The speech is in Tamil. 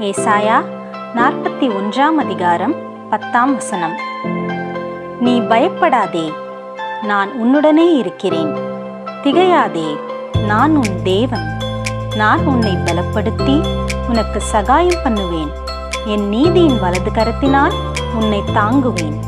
ஏசாயா நாற்பத்தி ஒன்றாம் அதிகாரம் பத்தாம் வசனம். நீ பயப்படாதே நான் உன்னுடனே இருக்கிறேன். திகையாதே நான் உன் தேவன். நான் உன்னை பலப்படுத்தி உனக்கு சகாயம் பண்ணுவேன். என் நீதியின் வலது கரத்தினால் உன்னை தாங்குவேன்.